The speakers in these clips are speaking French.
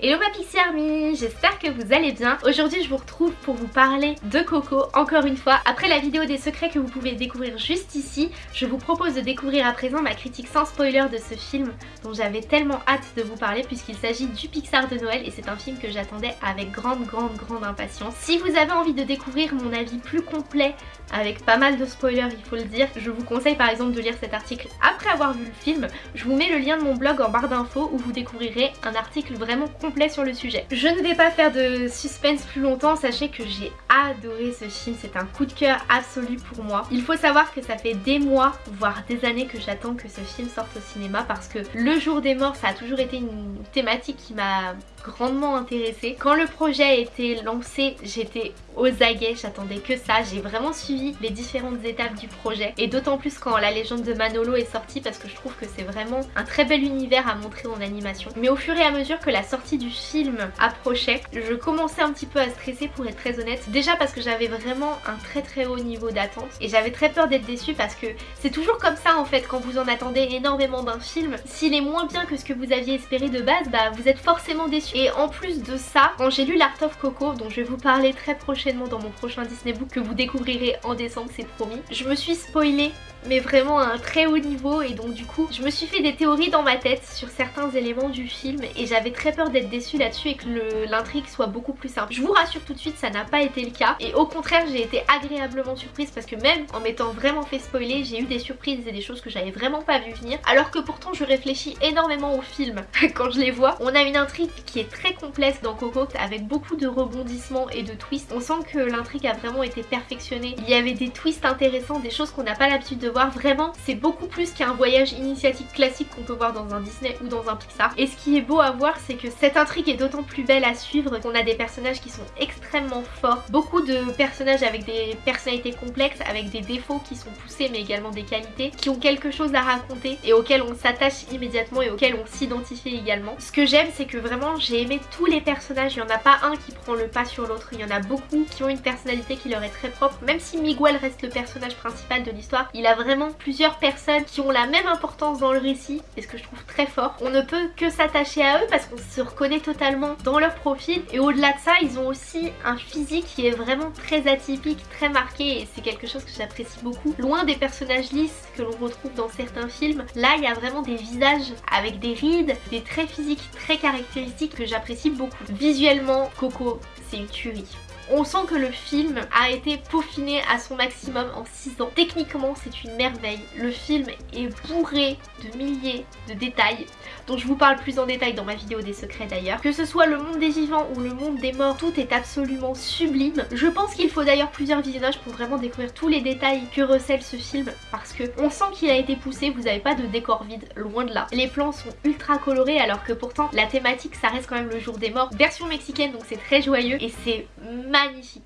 Hello ma Pixie Army, j'espère que vous allez bien. Aujourd'hui je vous retrouve pour vous parler de Coco encore une fois. Après la vidéo des secrets que vous pouvez découvrir juste ici, je vous propose de découvrir à présent ma critique sans spoiler de ce film dont j'avais tellement hâte de vous parler puisqu'il s'agit du Pixar de Noël et c'est un film que j'attendais avec grande grande grande impatience. Si vous avez envie de découvrir mon avis plus complet avec pas mal de spoilers il faut le dire, je vous conseille par exemple de lire cet article après avoir vu le film. Je vous mets le lien de mon blog en barre d'infos où vous découvrirez un article vraiment complet sur le sujet. Je ne vais pas faire de suspense plus longtemps, sachez que j'ai adoré ce film, c'est un coup de cœur absolu pour moi. Il faut savoir que ça fait des mois, voire des années que j'attends que ce film sorte au cinéma parce que le jour des morts ça a toujours été une thématique qui m'a grandement intéressée. Quand le projet a été lancé, j'étais aux aguets, j'attendais que ça. J'ai vraiment suivi les différentes étapes du projet et d'autant plus quand la légende de Manolo est sortie parce que je trouve que c'est vraiment un très bel univers à montrer en animation. Mais au fur et à mesure que la sortie du film approchait, je commençais un petit peu à stresser pour être très honnête. Déjà parce que j'avais vraiment un très très haut niveau d'attente et j'avais très peur d'être déçue parce que c'est toujours comme ça en fait quand vous en attendez énormément d'un film. S'il est moins bien que ce que vous aviez espéré de base, bah vous êtes forcément déçu. Et en plus de ça, quand j'ai lu l'Art of Coco, dont je vais vous parler très prochainement dans mon prochain Disney Book que vous découvrirez en décembre, c'est promis, je me suis spoilée mais vraiment à un très haut niveau et donc du coup je me suis fait des théories dans ma tête sur certains éléments du film et j'avais très peur d'être déçue là-dessus et que l'intrigue soit beaucoup plus simple. Je vous rassure tout de suite ça n'a pas été le cas et au contraire j'ai été agréablement surprise parce que même en m'étant vraiment fait spoiler j'ai eu des surprises et des choses que j'avais vraiment pas vu venir alors que pourtant je réfléchis énormément au film quand je les vois. On a une intrigue qui est très complexe dans Coco avec beaucoup de rebondissements et de twists. On sent que l'intrigue a vraiment été perfectionnée. Il y avait des twists intéressants, des choses qu'on n'a pas l'habitude de voir vraiment c'est beaucoup plus qu'un voyage initiatique classique qu'on peut voir dans un Disney ou dans un Pixar et ce qui est beau à voir c'est que cette intrigue est d'autant plus belle à suivre qu'on a des personnages qui sont extrêmement forts beaucoup de personnages avec des personnalités complexes avec des défauts qui sont poussés mais également des qualités qui ont quelque chose à raconter et auxquels on s'attache immédiatement et auxquels on s'identifie également ce que j'aime c'est que vraiment j'ai aimé tous les personnages il n'y en a pas un qui prend le pas sur l'autre il y en a beaucoup qui ont une personnalité qui leur est très propre même si Miguel reste le personnage principal de l'histoire il a vraiment plusieurs personnes qui ont la même importance dans le récit et ce que je trouve très fort. On ne peut que s'attacher à eux parce qu'on se reconnaît totalement dans leur profil et au-delà de ça ils ont aussi un physique qui est vraiment très atypique, très marqué et c'est quelque chose que j'apprécie beaucoup. Loin des personnages lisses que l'on retrouve dans certains films, là il y a vraiment des visages avec des rides, des traits physiques très caractéristiques que j'apprécie beaucoup. Visuellement, Coco c'est une tuerie. On sent que le film a été peaufiné à son maximum en 6 ans. Techniquement, c'est une merveille. Le film est bourré de milliers de détails dont je vous parle plus en détail dans ma vidéo des secrets d'ailleurs. Que ce soit le monde des vivants ou le monde des morts, tout est absolument sublime. Je pense qu'il faut d'ailleurs plusieurs visionnages pour vraiment découvrir tous les détails que recèle ce film parce que on sent qu'il a été poussé, vous n'avez pas de décor vide, loin de là. Les plans sont ultra colorés alors que pourtant la thématique ça reste quand même le jour des morts. Version mexicaine donc c'est très joyeux et c'est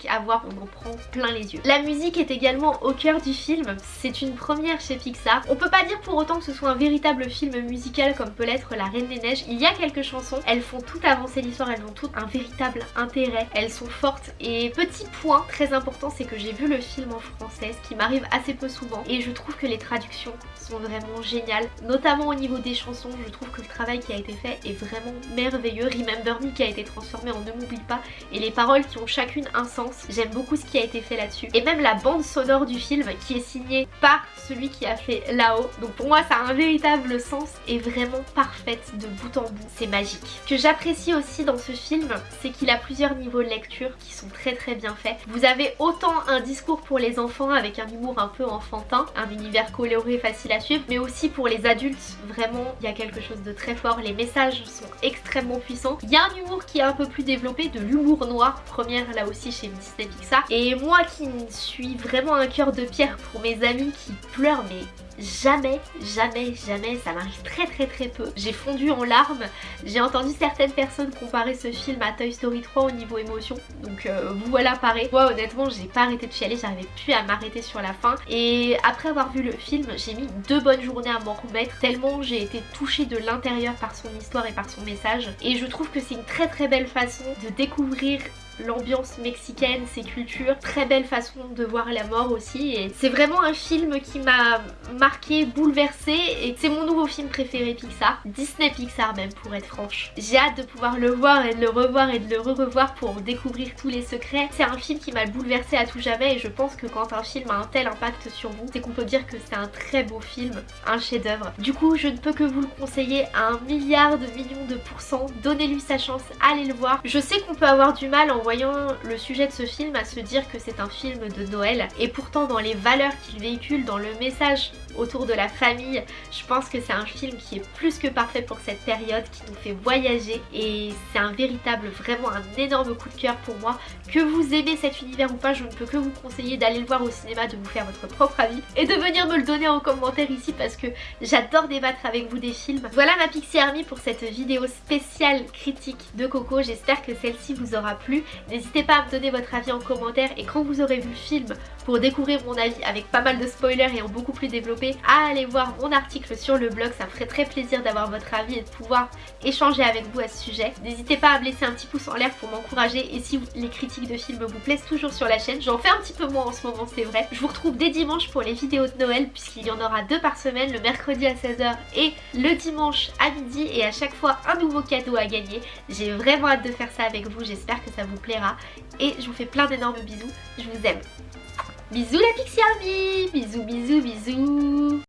à voir, on en prend plein les yeux. La musique est également au cœur du film, c'est une première chez Pixar. On peut pas dire pour autant que ce soit un véritable film musical comme peut l'être La Reine des Neiges. Il y a quelques chansons, elles font tout avancer l'histoire, elles ont toutes un véritable intérêt, elles sont fortes. Et petit point très important, c'est que j'ai vu le film en français, ce qui m'arrive assez peu souvent. Et je trouve que les traductions sont vraiment géniales, notamment au niveau des chansons. Je trouve que le travail qui a été fait est vraiment merveilleux. Remember Me qui a été transformé en Ne m'oublie pas et les paroles qui ont chacune un sens. J'aime beaucoup ce qui a été fait là-dessus. Et même la bande sonore du film qui est signée par celui qui a fait là-haut. Donc pour moi ça a un véritable sens et vraiment parfaite de bout en bout. C'est magique. Ce que j'apprécie aussi dans ce film, c'est qu'il a plusieurs niveaux de lecture qui sont très très bien faits. Vous avez autant un discours pour les enfants avec un humour un peu enfantin, un univers coloré facile à suivre, mais aussi pour les adultes, vraiment il y a quelque chose de très fort. Les messages sont extrêmement puissants. Il y a un humour qui est un peu plus développé, de l'humour noir, première là aussi chez Disney Pixar. Et moi qui suis vraiment un cœur de pierre pour mes amis qui pleurent mais jamais, jamais, jamais, ça m'arrive très très très peu. J'ai fondu en larmes, j'ai entendu certaines personnes comparer ce film à Toy Story 3 au niveau émotion, donc euh, voilà pareil. Moi honnêtement j'ai pas arrêté de chialer, j'arrivais plus à m'arrêter sur la fin et après avoir vu le film j'ai mis deux bonnes journées à m'en remettre tellement j'ai été touchée de l'intérieur par son histoire et par son message et je trouve que c'est une très très belle façon de découvrir l'ambiance mexicaine, ses cultures, très belle façon de voir la mort aussi et c'est vraiment un film qui m'a marqué, bouleversé et c'est mon nouveau film préféré Pixar, Disney Pixar même pour être franche. J'ai hâte de pouvoir le voir et de le revoir et de le re-revoir pour découvrir tous les secrets. C'est un film qui m'a bouleversé à tout jamais et je pense que quand un film a un tel impact sur vous, c'est qu'on peut dire que c'est un très beau film, un chef d'œuvre. Du coup, je ne peux que vous le conseiller à un milliard de millions de pourcents. Donnez-lui sa chance, allez le voir. Je sais qu'on peut avoir du mal en voyant le sujet de ce film à se dire que c'est un film de Noël et pourtant dans les valeurs qu'il véhicule, dans le message autour de la famille, je pense que c'est un film qui est plus que parfait pour cette période, qui nous fait voyager et c'est un véritable, vraiment un énorme coup de cœur pour moi. Que vous aimez cet univers ou pas, je ne peux que vous conseiller d'aller le voir au cinéma, de vous faire votre propre avis et de venir me le donner en commentaire ici parce que j'adore débattre avec vous des films. Voilà ma Pixie Army pour cette vidéo spéciale critique de Coco, j'espère que celle-ci vous aura plu. N'hésitez pas à me donner votre avis en commentaire et quand vous aurez vu le film pour découvrir mon avis avec pas mal de spoilers et en beaucoup plus développé, à aller voir mon article sur le blog, ça me ferait très plaisir d'avoir votre avis et de pouvoir échanger avec vous à ce sujet. N'hésitez pas à me laisser un petit pouce en l'air pour m'encourager et si les critiques de films vous plaisent toujours sur la chaîne, j'en fais un petit peu moins en ce moment c'est vrai. Je vous retrouve dès dimanche pour les vidéos de Noël puisqu'il y en aura deux par semaine, le mercredi à 16h et le dimanche à midi et à chaque fois un nouveau cadeau à gagner. J'ai vraiment hâte de faire ça avec vous, j'espère que ça vous plaira. Et je vous fais plein d'énormes bisous, je vous aime. Bisous la Pixie Army Bisous bisous bisous